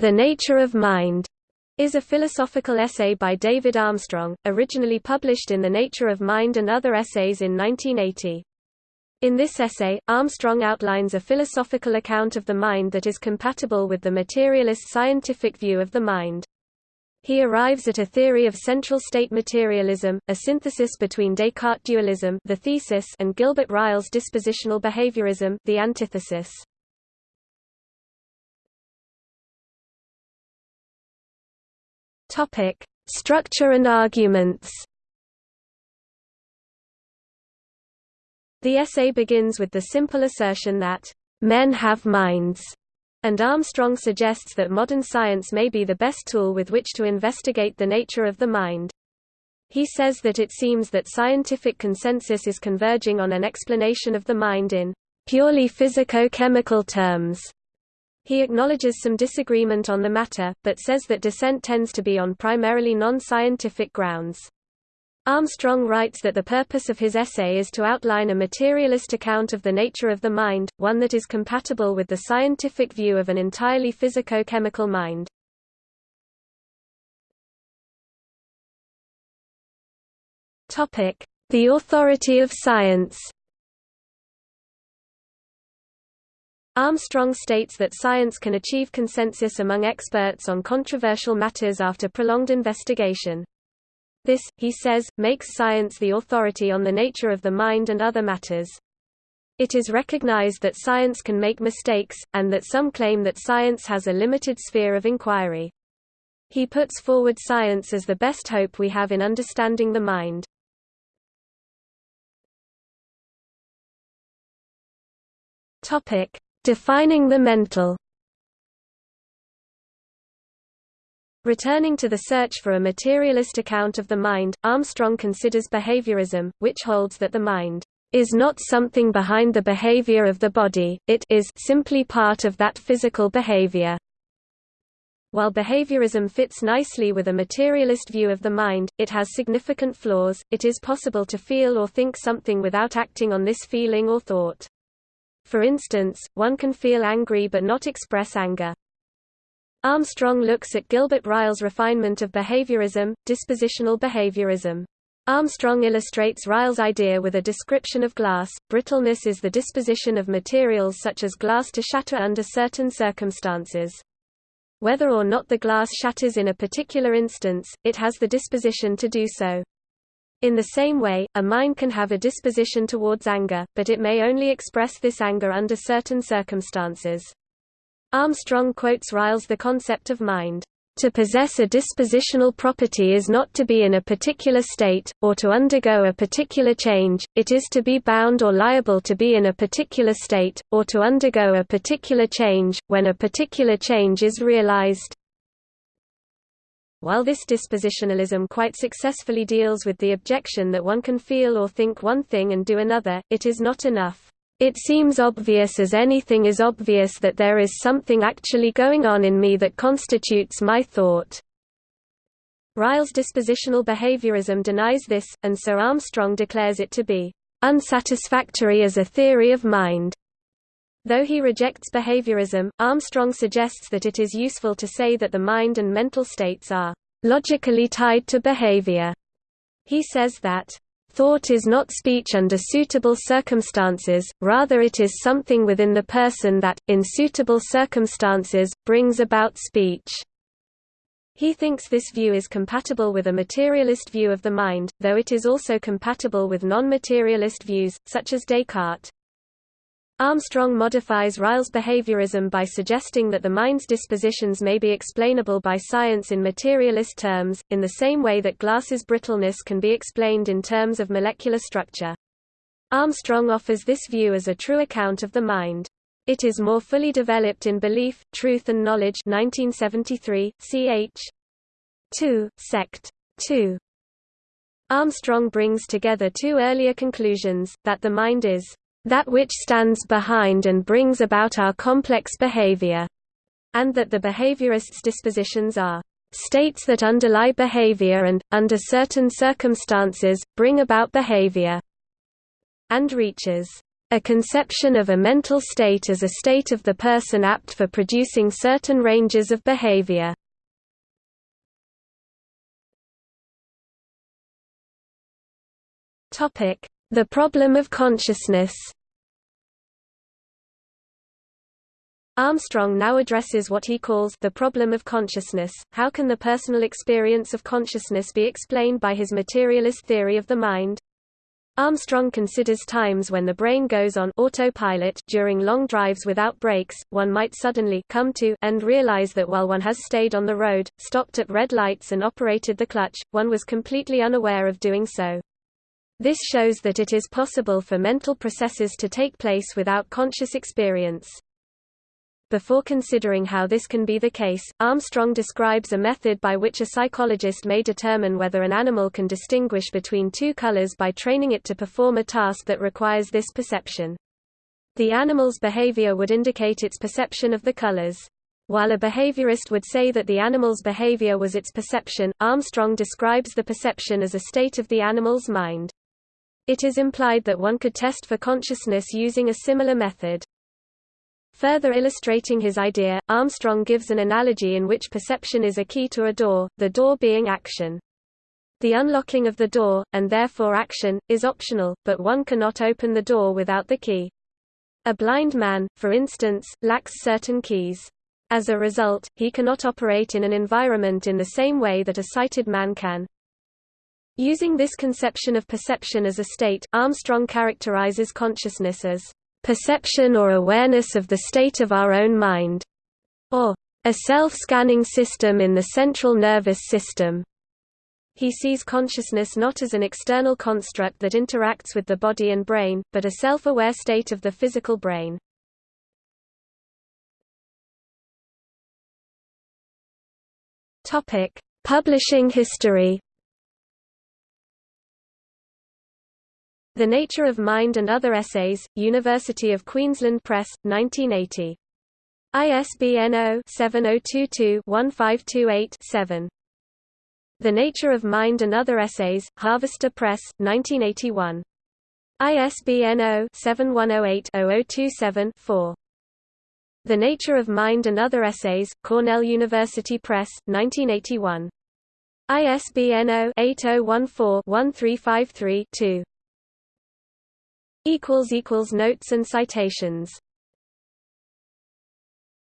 The Nature of Mind is a philosophical essay by David Armstrong, originally published in The Nature of Mind and Other Essays in 1980. In this essay, Armstrong outlines a philosophical account of the mind that is compatible with the materialist scientific view of the mind. He arrives at a theory of central state materialism, a synthesis between Descartes dualism the thesis and Gilbert Ryle's dispositional behaviorism the antithesis. Topic: Structure and arguments. The essay begins with the simple assertion that men have minds, and Armstrong suggests that modern science may be the best tool with which to investigate the nature of the mind. He says that it seems that scientific consensus is converging on an explanation of the mind in purely physico-chemical terms. He acknowledges some disagreement on the matter, but says that dissent tends to be on primarily non-scientific grounds. Armstrong writes that the purpose of his essay is to outline a materialist account of the nature of the mind, one that is compatible with the scientific view of an entirely physico-chemical mind. The authority of science Armstrong states that science can achieve consensus among experts on controversial matters after prolonged investigation. This, he says, makes science the authority on the nature of the mind and other matters. It is recognized that science can make mistakes, and that some claim that science has a limited sphere of inquiry. He puts forward science as the best hope we have in understanding the mind. Topic: Defining the mental Returning to the search for a materialist account of the mind, Armstrong considers behaviorism, which holds that the mind is not something behind the behavior of the body, it is simply part of that physical behavior. While behaviorism fits nicely with a materialist view of the mind, it has significant flaws. It is possible to feel or think something without acting on this feeling or thought. For instance, one can feel angry but not express anger. Armstrong looks at Gilbert Ryle's refinement of behaviorism, dispositional behaviorism. Armstrong illustrates Ryle's idea with a description of glass. Brittleness is the disposition of materials such as glass to shatter under certain circumstances. Whether or not the glass shatters in a particular instance, it has the disposition to do so. In the same way, a mind can have a disposition towards anger, but it may only express this anger under certain circumstances. Armstrong quotes Ryle's The Concept of Mind. To possess a dispositional property is not to be in a particular state, or to undergo a particular change, it is to be bound or liable to be in a particular state, or to undergo a particular change, when a particular change is realized. While this dispositionalism quite successfully deals with the objection that one can feel or think one thing and do another, it is not enough. It seems obvious as anything is obvious that there is something actually going on in me that constitutes my thought. Ryle's dispositional behaviorism denies this, and Sir Armstrong declares it to be unsatisfactory as a theory of mind. Though he rejects behaviorism, Armstrong suggests that it is useful to say that the mind and mental states are logically tied to behavior. He says that Thought is not speech under suitable circumstances, rather it is something within the person that, in suitable circumstances, brings about speech. He thinks this view is compatible with a materialist view of the mind, though it is also compatible with non-materialist views, such as Descartes. Armstrong modifies Ryle's behaviorism by suggesting that the mind's dispositions may be explainable by science in materialist terms, in the same way that glass's brittleness can be explained in terms of molecular structure. Armstrong offers this view as a true account of the mind. It is more fully developed in Belief, Truth and Knowledge 1973, ch. 2, sect. 2. Armstrong brings together two earlier conclusions, that the mind is that which stands behind and brings about our complex behavior, and that the behaviorist's dispositions are states that underlie behavior and, under certain circumstances, bring about behavior, and reaches A conception of a mental state as a state of the person apt for producing certain ranges of behavior. The problem of consciousness Armstrong now addresses what he calls the problem of consciousness. How can the personal experience of consciousness be explained by his materialist theory of the mind? Armstrong considers times when the brain goes on autopilot during long drives without breaks, one might suddenly come to and realize that while one has stayed on the road, stopped at red lights and operated the clutch, one was completely unaware of doing so. This shows that it is possible for mental processes to take place without conscious experience. Before considering how this can be the case, Armstrong describes a method by which a psychologist may determine whether an animal can distinguish between two colors by training it to perform a task that requires this perception. The animal's behavior would indicate its perception of the colors. While a behaviorist would say that the animal's behavior was its perception, Armstrong describes the perception as a state of the animal's mind. It is implied that one could test for consciousness using a similar method. Further illustrating his idea, Armstrong gives an analogy in which perception is a key to a door, the door being action. The unlocking of the door, and therefore action, is optional, but one cannot open the door without the key. A blind man, for instance, lacks certain keys. As a result, he cannot operate in an environment in the same way that a sighted man can. Using this conception of perception as a state, Armstrong characterizes consciousness as perception or awareness of the state of our own mind, or a self-scanning system in the central nervous system. He sees consciousness not as an external construct that interacts with the body and brain, but a self-aware state of the physical brain. Publishing history. The Nature of Mind and Other Essays, University of Queensland Press, 1980. ISBN 0-7022-1528-7. The Nature of Mind and Other Essays, Harvester Press, 1981. ISBN 0-7108-0027-4. The Nature of Mind and Other Essays, Cornell University Press, 1981. ISBN 0-8014-1353-2. Notes and citations